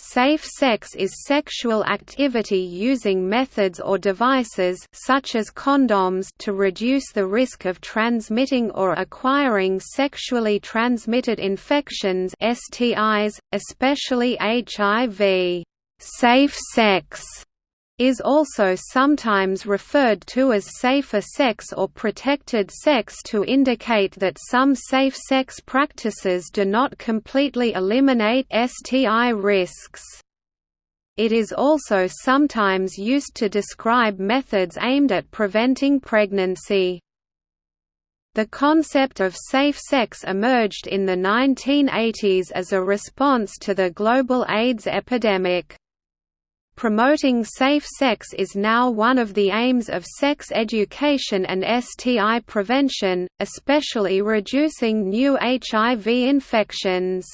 Safe sex is sexual activity using methods or devices such as condoms to reduce the risk of transmitting or acquiring sexually transmitted infections STIs, especially HIV. Safe sex is also sometimes referred to as safer sex or protected sex to indicate that some safe sex practices do not completely eliminate STI risks. It is also sometimes used to describe methods aimed at preventing pregnancy. The concept of safe sex emerged in the 1980s as a response to the global AIDS epidemic. Promoting safe sex is now one of the aims of sex education and STI prevention, especially reducing new HIV infections.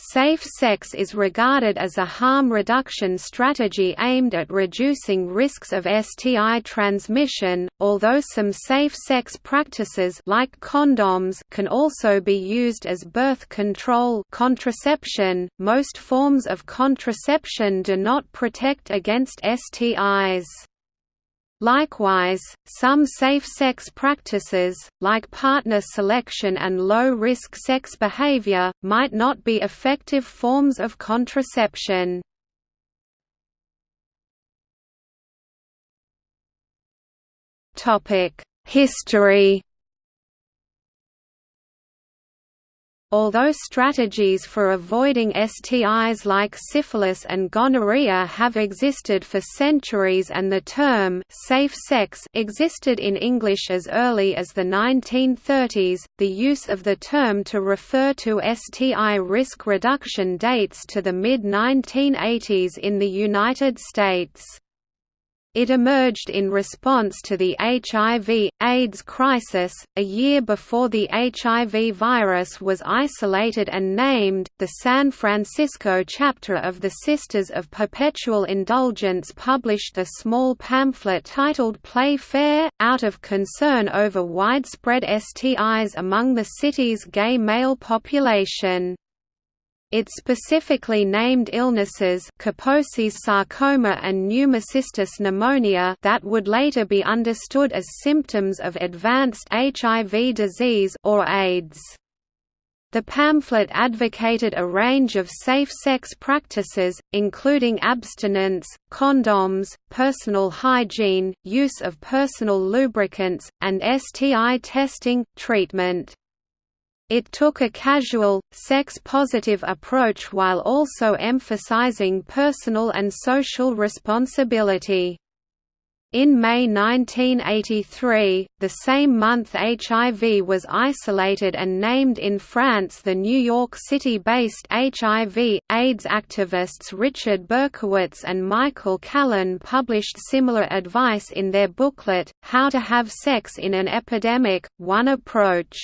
Safe sex is regarded as a harm reduction strategy aimed at reducing risks of STI transmission, although some safe sex practices like condoms can also be used as birth control contraception. Most forms of contraception do not protect against STIs. Likewise, some safe sex practices, like partner selection and low-risk sex behavior, might not be effective forms of contraception. History Although strategies for avoiding STIs like syphilis and gonorrhea have existed for centuries and the term «safe sex» existed in English as early as the 1930s, the use of the term to refer to STI risk reduction dates to the mid-1980s in the United States. It emerged in response to the HIV, AIDS crisis, a year before the HIV virus was isolated and named. The San Francisco chapter of the Sisters of Perpetual Indulgence published a small pamphlet titled Play Fair, out of concern over widespread STIs among the city's gay male population. It specifically named illnesses Kaposi's sarcoma and pneumocystis pneumonia that would later be understood as symptoms of advanced HIV disease or AIDS. The pamphlet advocated a range of safe sex practices, including abstinence, condoms, personal hygiene, use of personal lubricants, and STI testing, treatment. It took a casual, sex-positive approach while also emphasizing personal and social responsibility. In May 1983, the same month HIV was isolated and named in France the New York City-based HIV, AIDS activists Richard Berkowitz and Michael Callen published similar advice in their booklet, How to Have Sex in an Epidemic, One Approach.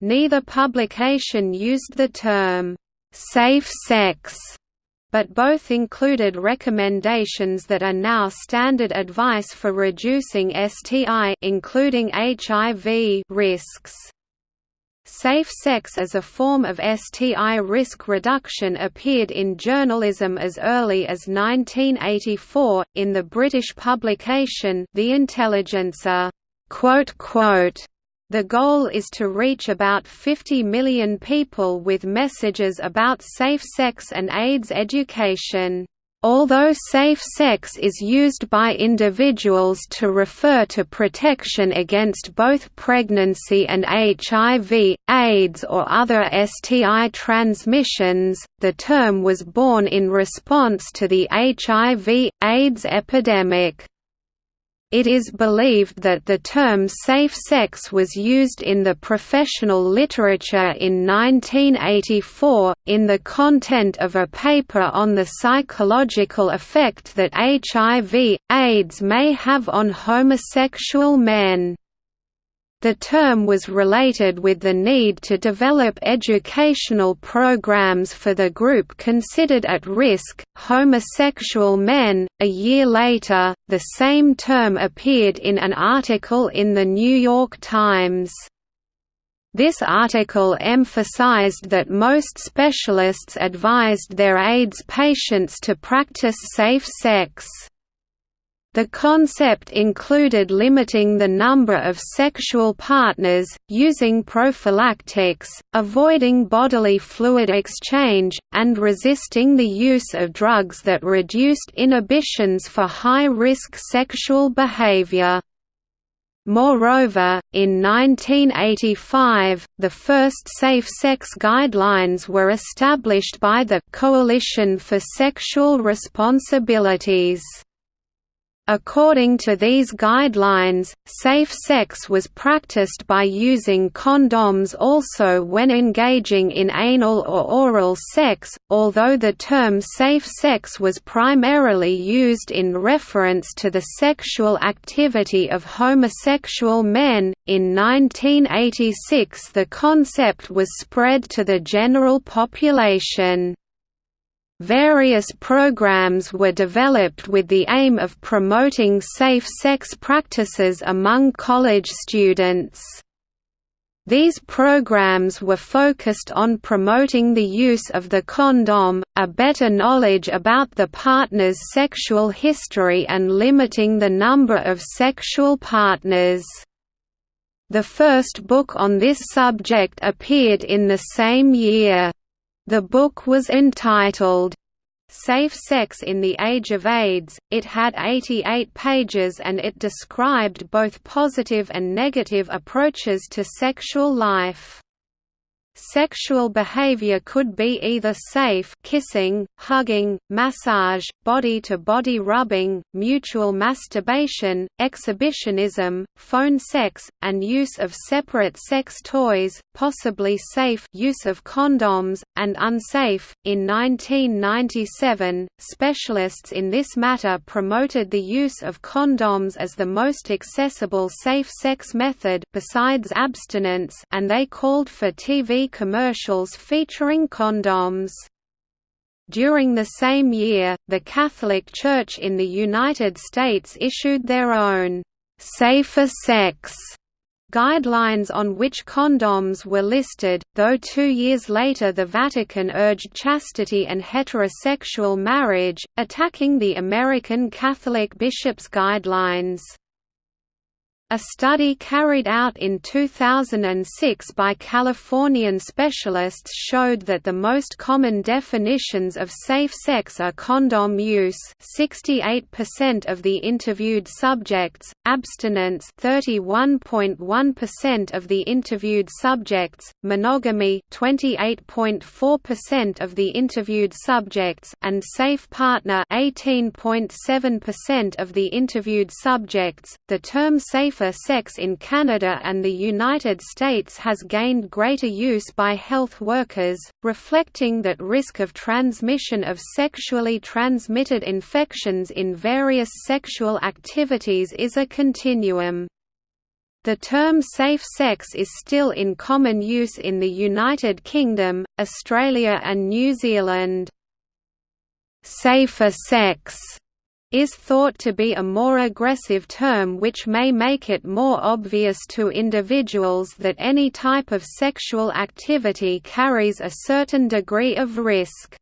Neither publication used the term, "'safe sex' but both included recommendations that are now standard advice for reducing STI including HIV risks. Safe sex as a form of STI risk reduction appeared in journalism as early as 1984, in the British publication The Intelligencer. The goal is to reach about 50 million people with messages about safe sex and AIDS education. Although safe sex is used by individuals to refer to protection against both pregnancy and HIV, AIDS or other STI transmissions, the term was born in response to the HIV, AIDS epidemic. It is believed that the term safe sex was used in the professional literature in 1984, in the content of a paper on the psychological effect that HIV, AIDS may have on homosexual men. The term was related with the need to develop educational programs for the group considered at risk, homosexual men. A year later, the same term appeared in an article in the New York Times. This article emphasized that most specialists advised their AIDS patients to practice safe sex. The concept included limiting the number of sexual partners, using prophylactics, avoiding bodily fluid exchange, and resisting the use of drugs that reduced inhibitions for high-risk sexual behavior. Moreover, in 1985, the first safe sex guidelines were established by the Coalition for Sexual Responsibilities. According to these guidelines, safe sex was practiced by using condoms also when engaging in anal or oral sex, although the term safe sex was primarily used in reference to the sexual activity of homosexual men. In 1986, the concept was spread to the general population. Various programs were developed with the aim of promoting safe sex practices among college students. These programs were focused on promoting the use of the condom, a better knowledge about the partner's sexual history and limiting the number of sexual partners. The first book on this subject appeared in the same year. The book was entitled, Safe Sex in the Age of AIDS. It had 88 pages and it described both positive and negative approaches to sexual life. Sexual behavior could be either safe kissing, hugging, massage, body-to-body -body rubbing, mutual masturbation, exhibitionism, phone sex, and use of separate sex toys, possibly safe use of condoms, and unsafe. In 1997, specialists in this matter promoted the use of condoms as the most accessible safe sex method besides abstinence and they called for TV commercials featuring condoms. During the same year, the Catholic Church in the United States issued their own «safer sex» guidelines on which condoms were listed, though two years later the Vatican urged chastity and heterosexual marriage, attacking the American Catholic bishops' guidelines. A study carried out in 2006 by Californian specialists showed that the most common definitions of safe sex are condom use 68% of the interviewed subjects, abstinence 31.1% of the interviewed subjects, monogamy 28.4% of the interviewed subjects and safe partner 18.7% of the interviewed subjects. The term safe safer sex in Canada and the United States has gained greater use by health workers, reflecting that risk of transmission of sexually transmitted infections in various sexual activities is a continuum. The term safe sex is still in common use in the United Kingdom, Australia and New Zealand. Safer sex is thought to be a more aggressive term which may make it more obvious to individuals that any type of sexual activity carries a certain degree of risk.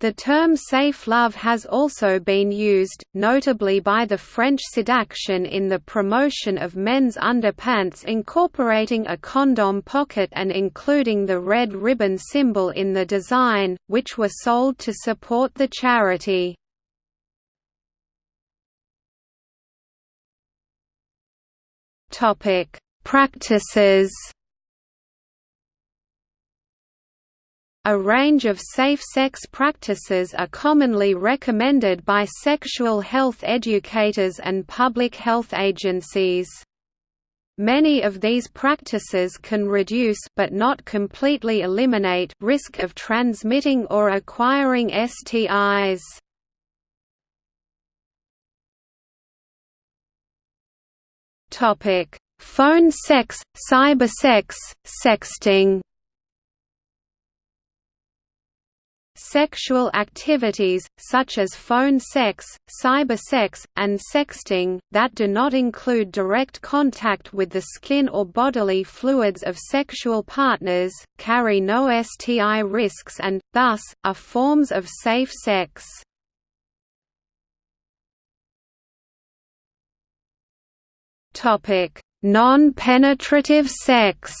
The term safe love has also been used, notably by the French Sidaction in the promotion of men's underpants incorporating a condom pocket and including the red ribbon symbol in the design, which were sold to support the charity. Topic: Practices. A range of safe sex practices are commonly recommended by sexual health educators and public health agencies. Many of these practices can reduce but not completely eliminate risk of transmitting or acquiring STIs. Topic: Phone sex, cybersex, sexting. Sexual activities, such as phone sex, cybersex, and sexting, that do not include direct contact with the skin or bodily fluids of sexual partners, carry no STI risks and, thus, are forms of safe sex. Non-penetrative sex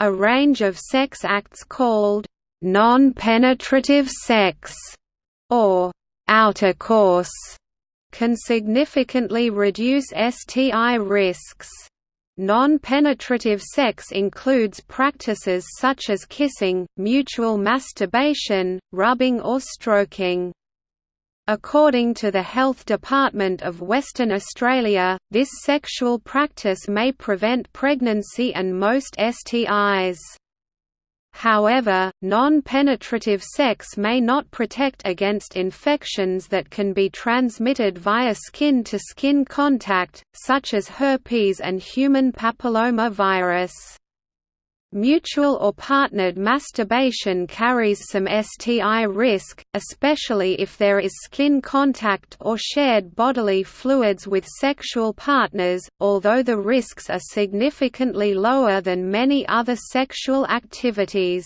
A range of sex acts called non-penetrative sex or outer course can significantly reduce STI risks. Non-penetrative sex includes practices such as kissing, mutual masturbation, rubbing or stroking. According to the Health Department of Western Australia, this sexual practice may prevent pregnancy and most STIs. However, non-penetrative sex may not protect against infections that can be transmitted via skin-to-skin -skin contact, such as herpes and human papilloma virus. Mutual or partnered masturbation carries some STI risk, especially if there is skin contact or shared bodily fluids with sexual partners, although the risks are significantly lower than many other sexual activities.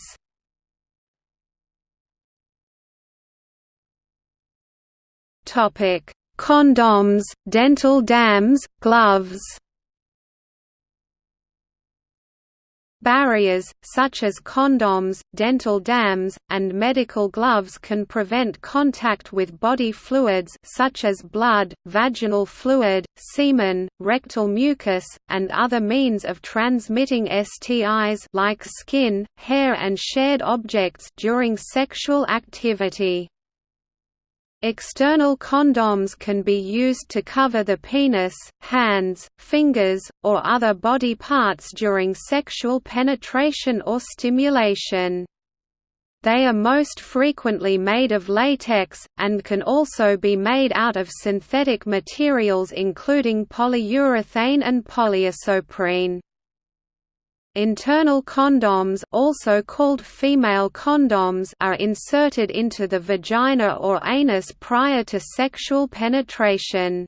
Condoms, dental dams, gloves Barriers, such as condoms, dental dams, and medical gloves can prevent contact with body fluids such as blood, vaginal fluid, semen, rectal mucus, and other means of transmitting STIs like skin, hair and shared objects during sexual activity. External condoms can be used to cover the penis, hands, fingers, or other body parts during sexual penetration or stimulation. They are most frequently made of latex, and can also be made out of synthetic materials including polyurethane and polyisoprene. Internal condoms also called female condoms are inserted into the vagina or anus prior to sexual penetration.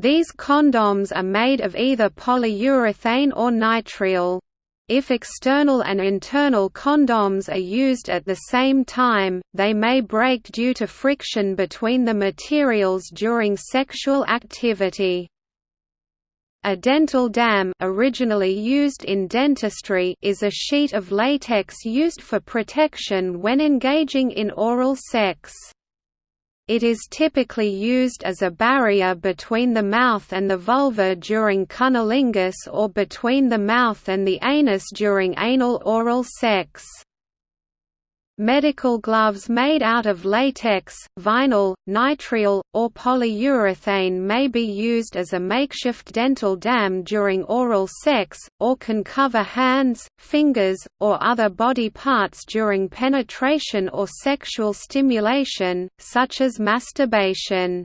These condoms are made of either polyurethane or nitrile. If external and internal condoms are used at the same time, they may break due to friction between the materials during sexual activity. A dental dam originally used in dentistry is a sheet of latex used for protection when engaging in oral sex. It is typically used as a barrier between the mouth and the vulva during cunnilingus or between the mouth and the anus during anal oral sex. Medical gloves made out of latex, vinyl, nitrile, or polyurethane may be used as a makeshift dental dam during oral sex, or can cover hands, fingers, or other body parts during penetration or sexual stimulation, such as masturbation.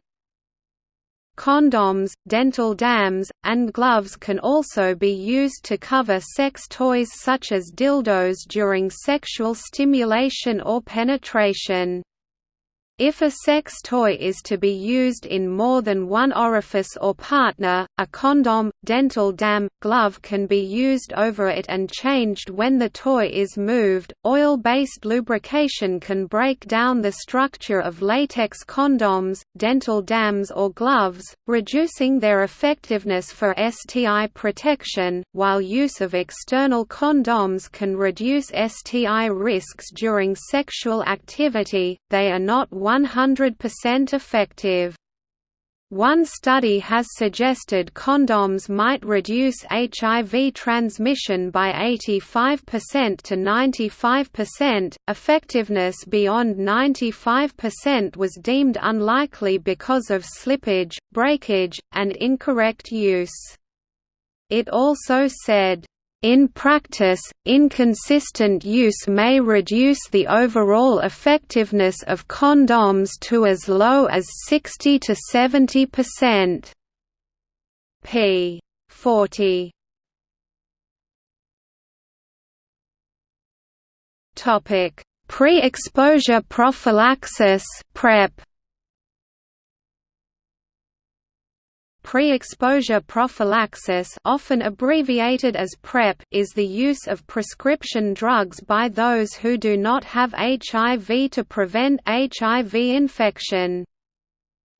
Condoms, dental dams, and gloves can also be used to cover sex toys such as dildos during sexual stimulation or penetration. If a sex toy is to be used in more than one orifice or partner, a condom, dental dam, glove can be used over it and changed when the toy is moved. Oil based lubrication can break down the structure of latex condoms, dental dams, or gloves, reducing their effectiveness for STI protection, while use of external condoms can reduce STI risks during sexual activity, they are not 100% effective. One study has suggested condoms might reduce HIV transmission by 85% to 95%. Effectiveness beyond 95% was deemed unlikely because of slippage, breakage, and incorrect use. It also said, in practice, inconsistent use may reduce the overall effectiveness of condoms to as low as 60 to 70%. p. 40 Topic: Pre-exposure prophylaxis PrEP Pre-exposure prophylaxis often abbreviated as PrEP is the use of prescription drugs by those who do not have HIV to prevent HIV infection.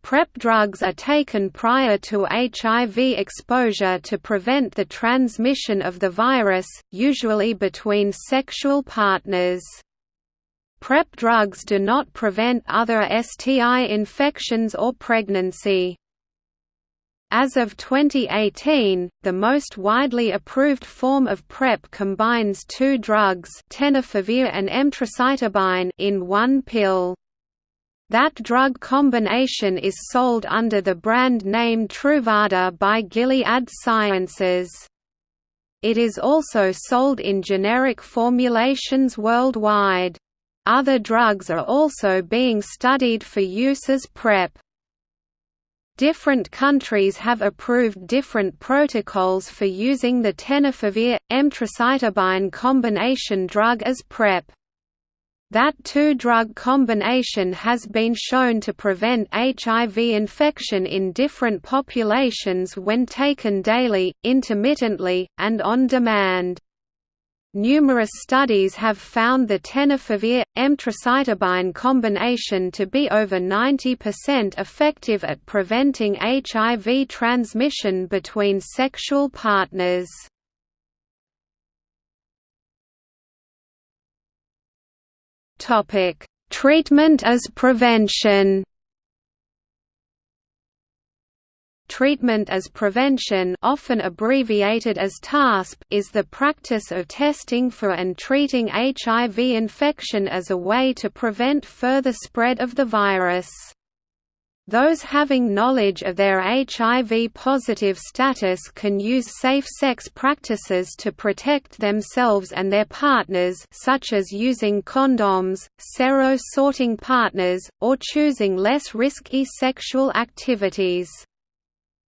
PrEP drugs are taken prior to HIV exposure to prevent the transmission of the virus, usually between sexual partners. PrEP drugs do not prevent other STI infections or pregnancy. As of 2018, the most widely approved form of PrEP combines two drugs tenofovir and emtricitabine in one pill. That drug combination is sold under the brand name Truvada by Gilead Sciences. It is also sold in generic formulations worldwide. Other drugs are also being studied for use as PrEP. Different countries have approved different protocols for using the tenofovir emtricitabine combination drug as PrEP. That two-drug combination has been shown to prevent HIV infection in different populations when taken daily, intermittently, and on demand. Numerous studies have found the tenofovir emtricitabine combination to be over 90% effective at preventing HIV transmission between sexual partners. Treatment as prevention. Treatment as prevention often abbreviated as TASP is the practice of testing for and treating HIV infection as a way to prevent further spread of the virus. Those having knowledge of their HIV-positive status can use safe sex practices to protect themselves and their partners such as using condoms, sero-sorting partners, or choosing less risky sexual activities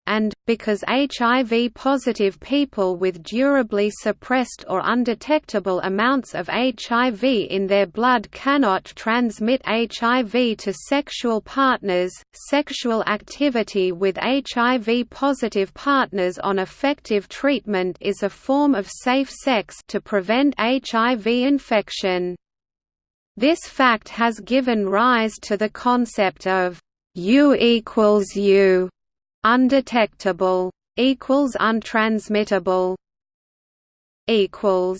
and, because HIV-positive people with durably suppressed or undetectable amounts of HIV in their blood cannot transmit HIV to sexual partners, sexual activity with HIV-positive partners on effective treatment is a form of safe sex to prevent HIV infection. This fact has given rise to the concept of U equals U undetectable equals untransmittable equals.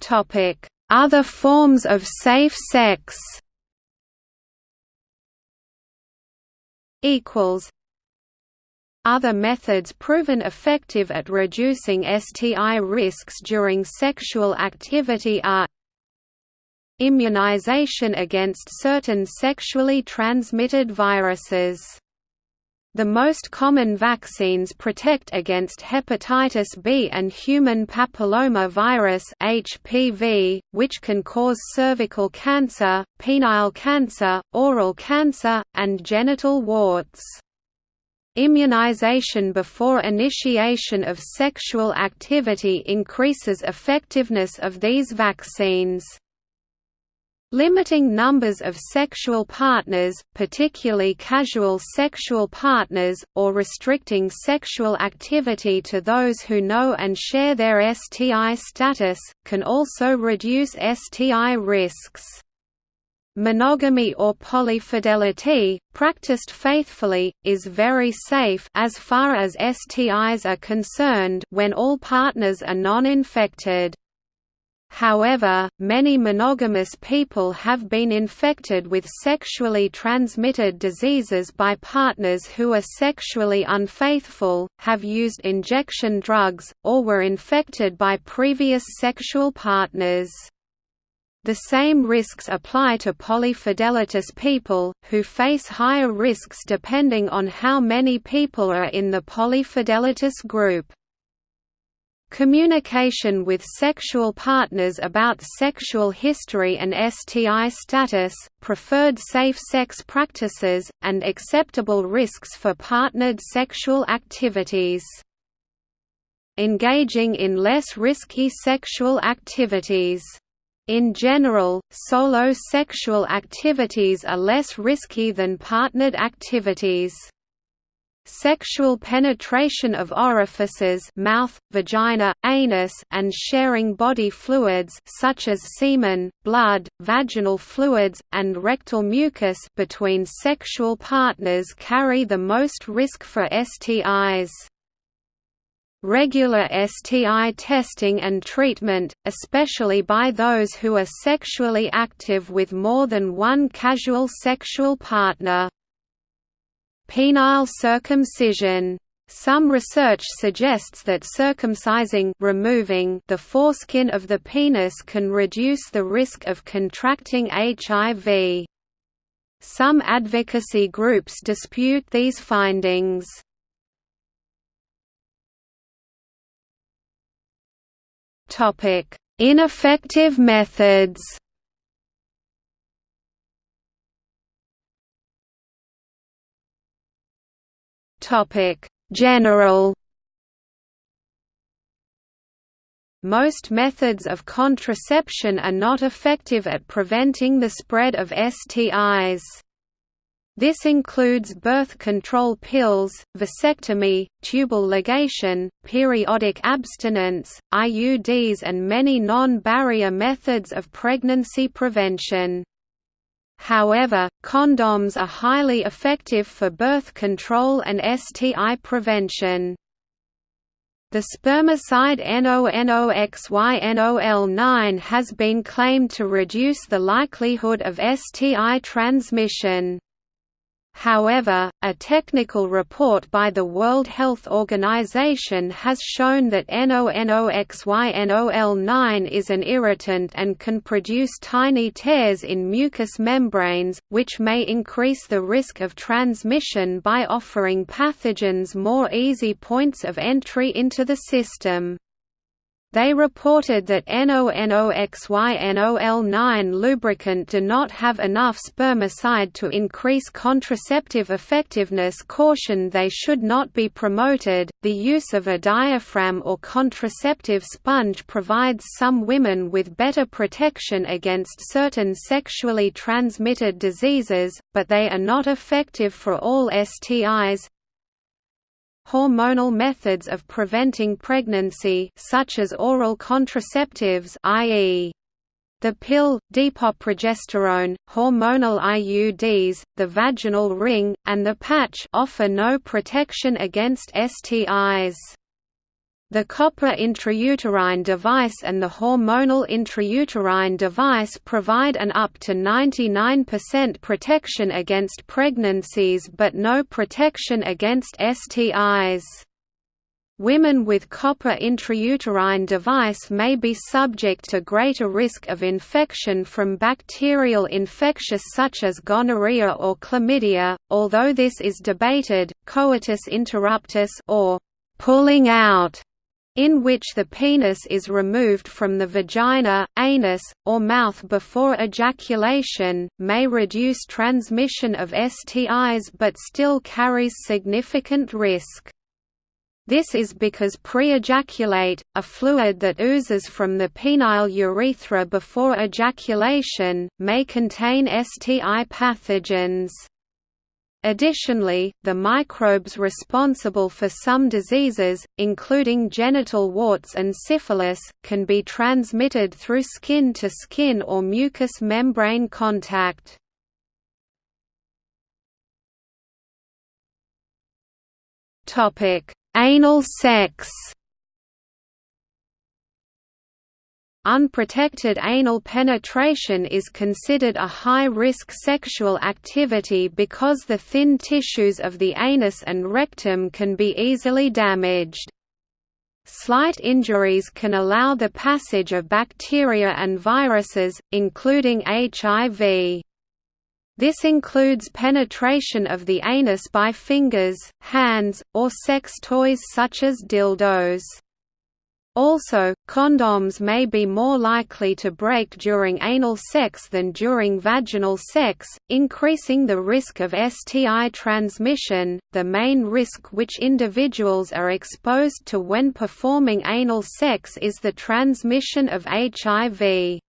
Topic. Other forms of safe sex equals. Other methods proven effective at reducing STI risks during sexual activity are Immunization against certain sexually transmitted viruses the most common vaccines protect against hepatitis B and human papilloma virus (HPV), which can cause cervical cancer, penile cancer, oral cancer, and genital warts. Immunization before initiation of sexual activity increases effectiveness of these vaccines. Limiting numbers of sexual partners, particularly casual sexual partners, or restricting sexual activity to those who know and share their STI status, can also reduce STI risks. Monogamy or polyfidelity, practiced faithfully, is very safe as far as STIs are concerned when all partners are non-infected. However, many monogamous people have been infected with sexually transmitted diseases by partners who are sexually unfaithful, have used injection drugs, or were infected by previous sexual partners. The same risks apply to polyfidelitous people, who face higher risks depending on how many people are in the polyfidelitous group. Communication with sexual partners about sexual history and STI status, preferred safe sex practices, and acceptable risks for partnered sexual activities. engaging in less risky sexual activities. In general, solo sexual activities are less risky than partnered activities. Sexual penetration of orifices mouth, vagina, anus and sharing body fluids such as semen, blood, vaginal fluids, and rectal mucus between sexual partners carry the most risk for STIs. Regular STI testing and treatment, especially by those who are sexually active with more than one casual sexual partner. Penile circumcision some research suggests that circumcising removing the foreskin of the penis can reduce the risk of contracting HIV. Some advocacy groups dispute these findings. Ineffective methods. Topic: General. Most methods of contraception are not effective at preventing the spread of STIs. This includes birth control pills, vasectomy, tubal ligation, periodic abstinence, IUDs and many non-barrier methods of pregnancy prevention. However, condoms are highly effective for birth control and STI prevention. The spermicide nonoxynol-9 has been claimed to reduce the likelihood of STI transmission. However, a technical report by the World Health Organization has shown that nonoxynol-9 is an irritant and can produce tiny tears in mucous membranes, which may increase the risk of transmission by offering pathogens more easy points of entry into the system. They reported that nonoxynol-9 lubricant do not have enough spermicide to increase contraceptive effectiveness Caution they should not be promoted. The use of a diaphragm or contraceptive sponge provides some women with better protection against certain sexually transmitted diseases, but they are not effective for all STIs, Hormonal methods of preventing pregnancy such as oral contraceptives i.e. the pill, depoprogesterone, hormonal IUDs, the vaginal ring, and the patch offer no protection against STIs. The copper intrauterine device and the hormonal intrauterine device provide an up to 99% protection against pregnancies but no protection against STIs. Women with copper intrauterine device may be subject to greater risk of infection from bacterial infectious such as gonorrhea or chlamydia, although this is debated. Coitus interruptus or pulling out in which the penis is removed from the vagina, anus, or mouth before ejaculation, may reduce transmission of STIs but still carries significant risk. This is because pre-ejaculate, a fluid that oozes from the penile urethra before ejaculation, may contain STI pathogens. Additionally, the microbes responsible for some diseases, including genital warts and syphilis, can be transmitted through skin-to-skin -skin or mucous membrane contact. Anal sex Unprotected anal penetration is considered a high-risk sexual activity because the thin tissues of the anus and rectum can be easily damaged. Slight injuries can allow the passage of bacteria and viruses, including HIV. This includes penetration of the anus by fingers, hands, or sex toys such as dildos. Also, condoms may be more likely to break during anal sex than during vaginal sex, increasing the risk of STI transmission. The main risk which individuals are exposed to when performing anal sex is the transmission of HIV.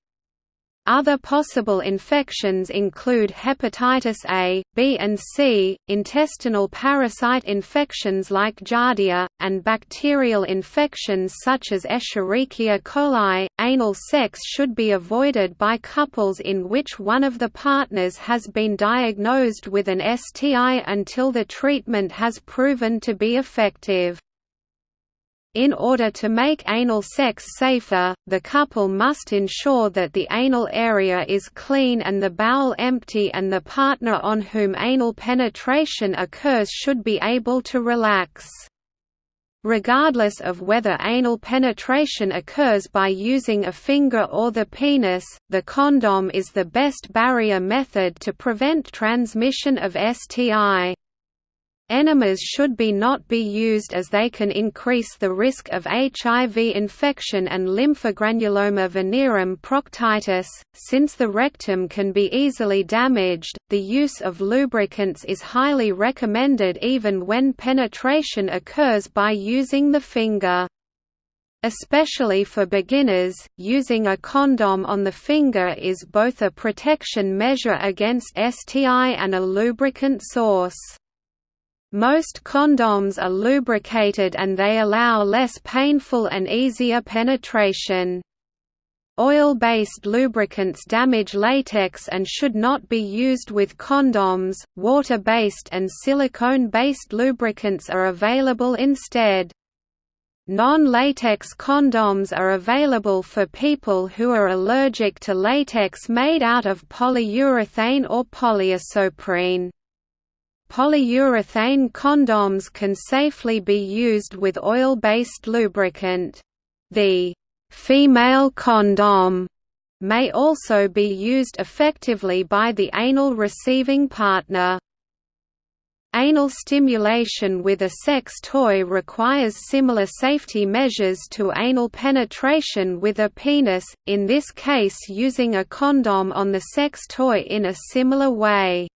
Other possible infections include hepatitis A, B and C, intestinal parasite infections like Giardia, and bacterial infections such as Escherichia coli. Anal sex should be avoided by couples in which one of the partners has been diagnosed with an STI until the treatment has proven to be effective. In order to make anal sex safer, the couple must ensure that the anal area is clean and the bowel empty and the partner on whom anal penetration occurs should be able to relax. Regardless of whether anal penetration occurs by using a finger or the penis, the condom is the best barrier method to prevent transmission of STI. Enemas should be not be used as they can increase the risk of HIV infection and lymphogranuloma venereum proctitis. Since the rectum can be easily damaged, the use of lubricants is highly recommended even when penetration occurs by using the finger. Especially for beginners, using a condom on the finger is both a protection measure against STI and a lubricant source. Most condoms are lubricated and they allow less painful and easier penetration. Oil-based lubricants damage latex and should not be used with condoms. Water-based and silicone-based lubricants are available instead. Non-latex condoms are available for people who are allergic to latex made out of polyurethane or polyisoprene. Polyurethane condoms can safely be used with oil-based lubricant. The female condom may also be used effectively by the anal receiving partner. Anal stimulation with a sex toy requires similar safety measures to anal penetration with a penis, in this case using a condom on the sex toy in a similar way.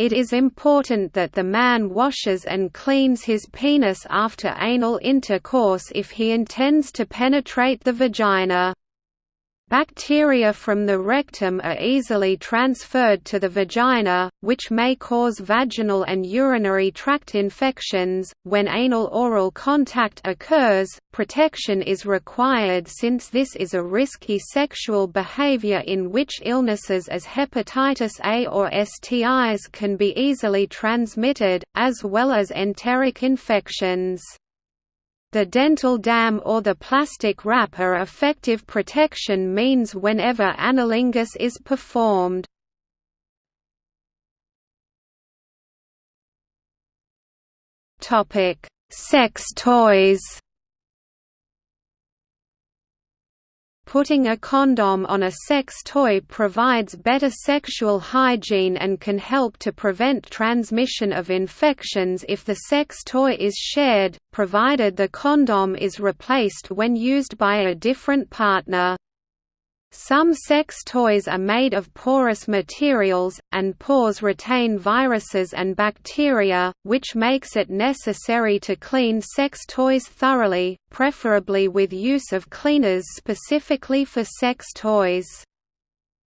It is important that the man washes and cleans his penis after anal intercourse if he intends to penetrate the vagina. Bacteria from the rectum are easily transferred to the vagina, which may cause vaginal and urinary tract infections. When anal oral contact occurs, protection is required since this is a risky sexual behavior in which illnesses as hepatitis A or STIs can be easily transmitted, as well as enteric infections. The dental dam or the plastic wrap are effective protection means whenever anilingus is performed. Sex toys Putting a condom on a sex toy provides better sexual hygiene and can help to prevent transmission of infections if the sex toy is shared, provided the condom is replaced when used by a different partner. Some sex toys are made of porous materials, and pores retain viruses and bacteria, which makes it necessary to clean sex toys thoroughly, preferably with use of cleaners specifically for sex toys.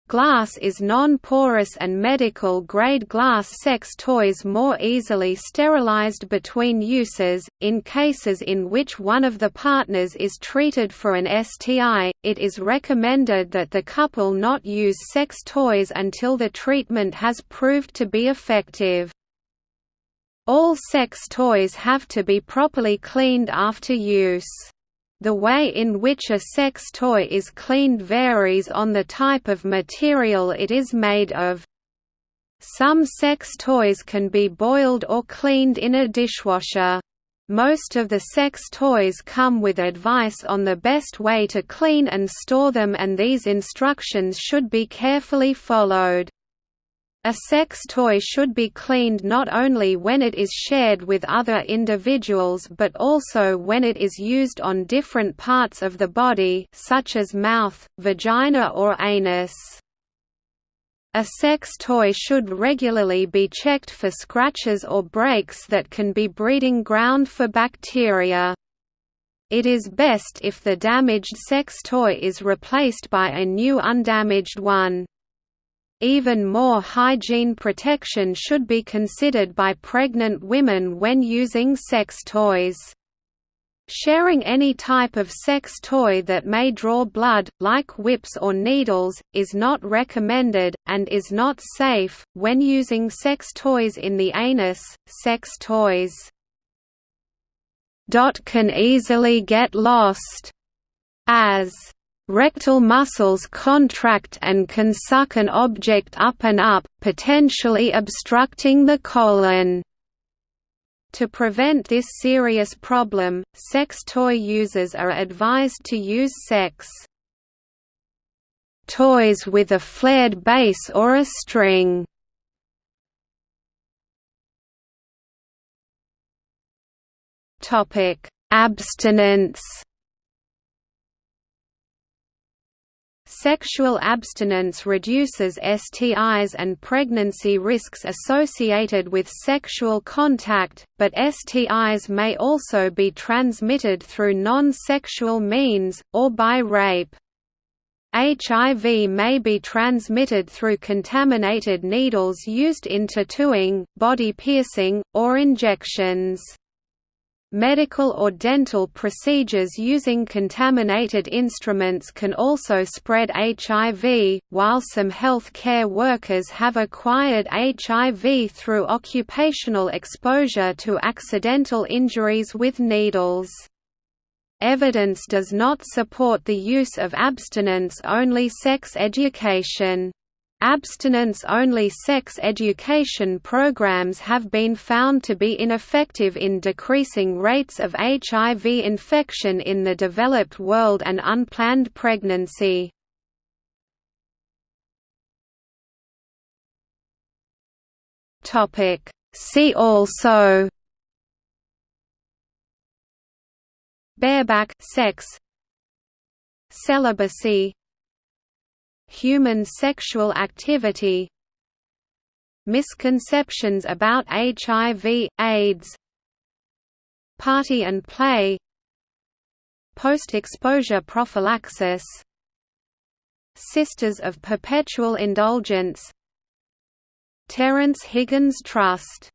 Glass is non-porous and medical-grade glass sex toys more easily sterilized between uses. In cases in which one of the partners is treated for an STI, it is recommended that the couple not use sex toys until the treatment has proved to be effective. All sex toys have to be properly cleaned after use. The way in which a sex toy is cleaned varies on the type of material it is made of. Some sex toys can be boiled or cleaned in a dishwasher. Most of the sex toys come with advice on the best way to clean and store them and these instructions should be carefully followed. A sex toy should be cleaned not only when it is shared with other individuals but also when it is used on different parts of the body such as mouth, vagina or anus. A sex toy should regularly be checked for scratches or breaks that can be breeding ground for bacteria. It is best if the damaged sex toy is replaced by a new undamaged one. Even more hygiene protection should be considered by pregnant women when using sex toys. Sharing any type of sex toy that may draw blood, like whips or needles, is not recommended, and is not safe, when using sex toys in the anus. Sex toys can easily get lost as Rectal muscles contract and can suck an object up and up, potentially obstructing the colon. To prevent this serious problem, sex toy users are advised to use sex toys with a flared base or a string. Topic: Abstinence Sexual abstinence reduces STIs and pregnancy risks associated with sexual contact, but STIs may also be transmitted through non-sexual means, or by rape. HIV may be transmitted through contaminated needles used in tattooing, body piercing, or injections. Medical or dental procedures using contaminated instruments can also spread HIV, while some health care workers have acquired HIV through occupational exposure to accidental injuries with needles. Evidence does not support the use of abstinence-only sex education. Abstinence-only sex education programs have been found to be ineffective in decreasing rates of HIV infection in the developed world and unplanned pregnancy. See also. Bareback sex. Celibacy Human sexual activity Misconceptions about HIV, AIDS Party and play Post-exposure prophylaxis Sisters of Perpetual Indulgence Terence Higgins Trust